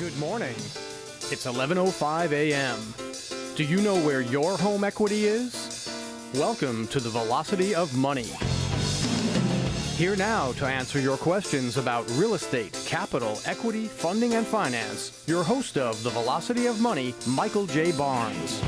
Good morning. It's 11:05 a.m. Do you know where your home equity is? Welcome to the Velocity of Money. Here now to answer your questions about real estate, capital, equity, funding, and finance, your host of the Velocity of Money, Michael J. Barnes.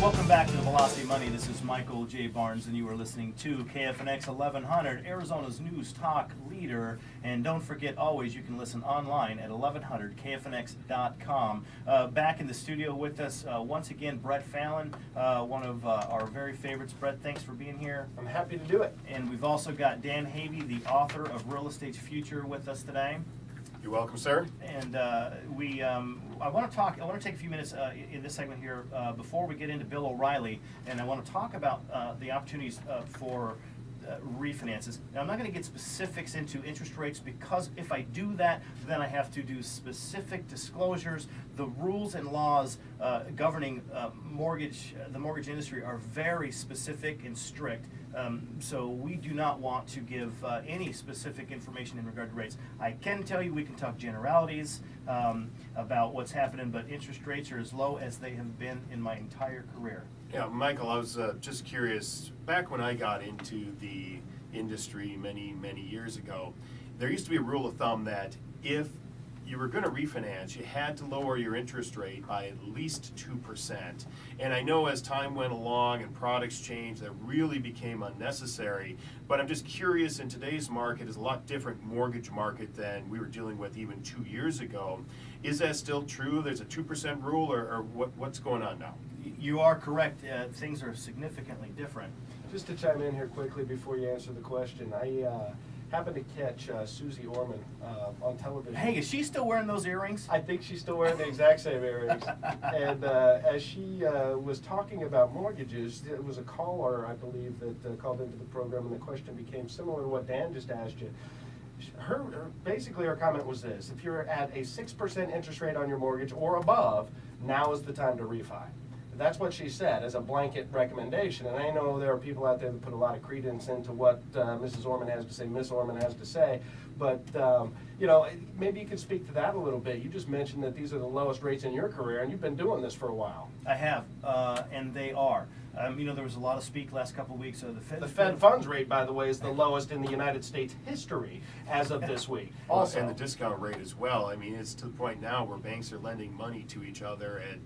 Welcome back to the Velocity Money. This is Michael J. Barnes, and you are listening to KFNX 1100, Arizona's news talk leader. And don't forget, always, you can listen online at 1100kfnx.com. Uh, back in the studio with us, uh, once again, Brett Fallon, uh, one of uh, our very favorites. Brett, thanks for being here. I'm happy to do it. And we've also got Dan Havey, the author of Real Estate's Future, with us today. You're welcome, sir. And uh, we, um, I want to talk. I want to take a few minutes uh, in this segment here uh, before we get into Bill O'Reilly, and I want to talk about uh, the opportunities uh, for uh, refinances. Now, I'm not going to get specifics into interest rates because if I do that, then I have to do specific disclosures. The rules and laws governing mortgage, the mortgage industry, are very specific and strict. Um, so we do not want to give uh, any specific information in regard to rates. I can tell you we can talk generalities um, about what's happening, but interest rates are as low as they have been in my entire career. Yeah, Michael, I was uh, just curious. Back when I got into the industry many, many years ago, there used to be a rule of thumb that if you were going to refinance, you had to lower your interest rate by at least 2%. And I know as time went along and products changed, that really became unnecessary. But I'm just curious, in today's market is a lot different mortgage market than we were dealing with even two years ago. Is that still true? There's a 2% rule, or, or what, what's going on now? You are correct. Uh, things are significantly different. Just to chime in here quickly before you answer the question, I uh, happened to catch uh, Suze Orman uh, on television. Hey, is she still wearing those earrings? I think she's still wearing the exact same earrings. and uh, as she uh, was talking about mortgages, it was a caller, I believe, that uh, called into the program, and the question became similar to what Dan just asked you. Her, her basically her comment was this: If you're at a six percent interest rate on your mortgage or above, now is the time to refi. That's what she said as a blanket recommendation. And I know there are people out there that put a lot of credence into what uh, Mrs. Orman has to say, Miss Orman has to say. But, um, you know, maybe you could speak to that a little bit. You just mentioned that these are the lowest rates in your career, and you've been doing this for a while. I have, uh, and they are. Um, you know, there was a lot of speak last couple of weeks. of the Fed, The Fed funds rate, by the way, is the lowest in the United States history as of this week. Also, and the discount rate as well. I mean, it's to the point now where banks are lending money to each other at,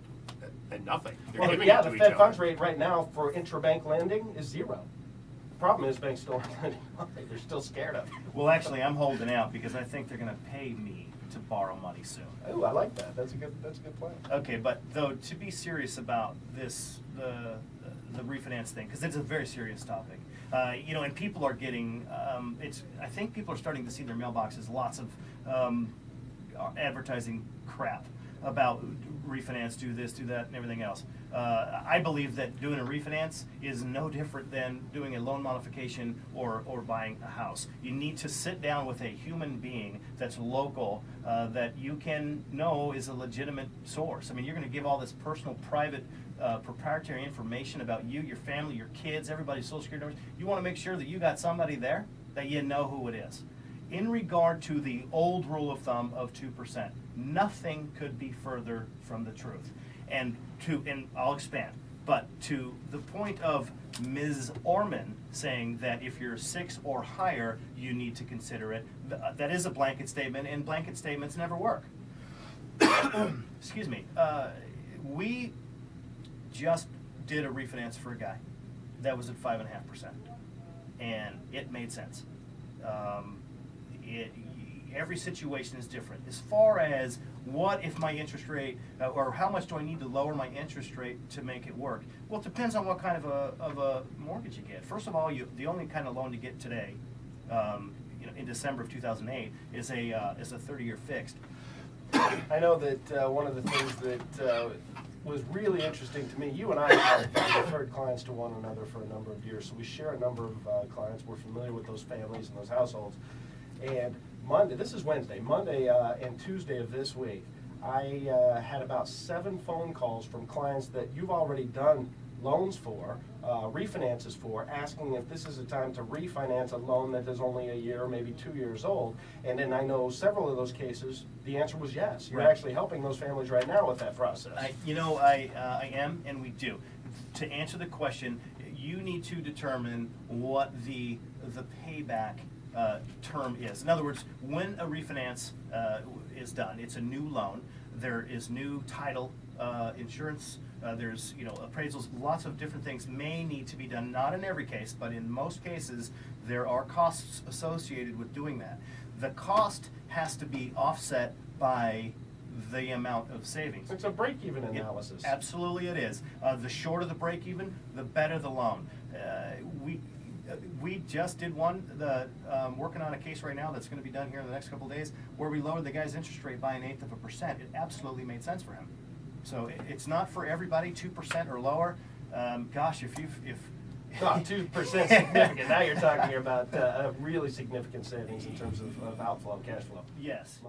at nothing. They're Well, giving yeah, it to the each Fed other. funds rate right now for intrabank lending is zero. The problem is banks still aren't lending money. They're still scared of it. Well, actually, I'm holding out because I think they're going to pay me to borrow money soon. Ooh, I like that. That's a good, that's a good plan. Okay, but though to be serious about this, the the refinance thing, because it's a very serious topic. Uh, you know, and people are getting. Um, it's. I think people are starting to see their mailboxes lots of um, advertising crap about refinance, do this, do that, and everything else. Uh, I believe that doing a refinance is no different than doing a loan modification or, or buying a house. You need to sit down with a human being that's local, uh, that you can know is a legitimate source. I mean, you're going to give all this personal, private, uh, proprietary information about you, your family, your kids, everybody's social security numbers. You want to make sure that you got somebody there that you know who it is. In regard to the old rule of thumb of 2%, nothing could be further from the truth. And to, and I'll expand, but to the point of Ms. Orman saying that if you're six or higher, you need to consider it, uh, that is a blanket statement, and blanket statements never work. Excuse me. Uh, we just did a refinance for a guy that was at five and a half percent, and it made sense. Um, it, every situation is different. As far as what if my interest rate, uh, or how much do I need to lower my interest rate to make it work? Well, it depends on what kind of a, of a mortgage you get. First of all, you, the only kind of loan you get today, um, you know, in December of 2008, is a uh, is a 30-year fixed. I know that uh, one of the things that uh, was really interesting to me, you and I have referred clients to one another for a number of years, so we share a number of uh, clients. We're familiar with those families and those households. And Monday, this is Wednesday, Monday uh, and Tuesday of this week, I uh, had about seven phone calls from clients that you've already done loans for, uh, refinances for, asking if this is a time to refinance a loan that is only a year, maybe two years old. And then I know several of those cases, the answer was yes. You're Right. actually helping those families right now with that process. I, you know, I, uh, I am, and we do. To answer the question, you need to determine what the, the payback uh, term is. In other words, when a refinance uh, is done, it's a new loan, there is new title, uh, insurance, uh, there's, you know, appraisals, lots of different things may need to be done, not in every case, but in most cases, there are costs associated with doing that. The cost has to be offset by the amount of savings. It's a break-even It- analysis. Absolutely it is. Uh, the shorter the break even, the better the loan. Uh, we, we just did one, the, um, working on a case right now that's gonna be done here in the next couple days, where we lowered the guy's interest rate by an eighth of a percent. It absolutely made sense for him. So it, it's not for everybody, two percent or lower. Um, gosh, if you've, if. Not two percent significant, now you're talking about uh, a really significant savings in terms of, of outflow, cash flow. Yes.